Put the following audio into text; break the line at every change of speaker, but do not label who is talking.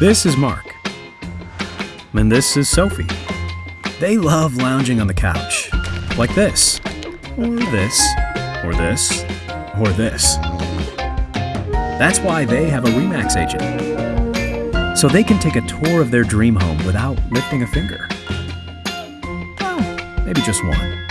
This is Mark. And this is Sophie. They love lounging on the couch. Like this. Or this. Or this. Or this. That's why they have a REMAX agent. So they can take a tour of their dream home without lifting a finger. Well, maybe just one.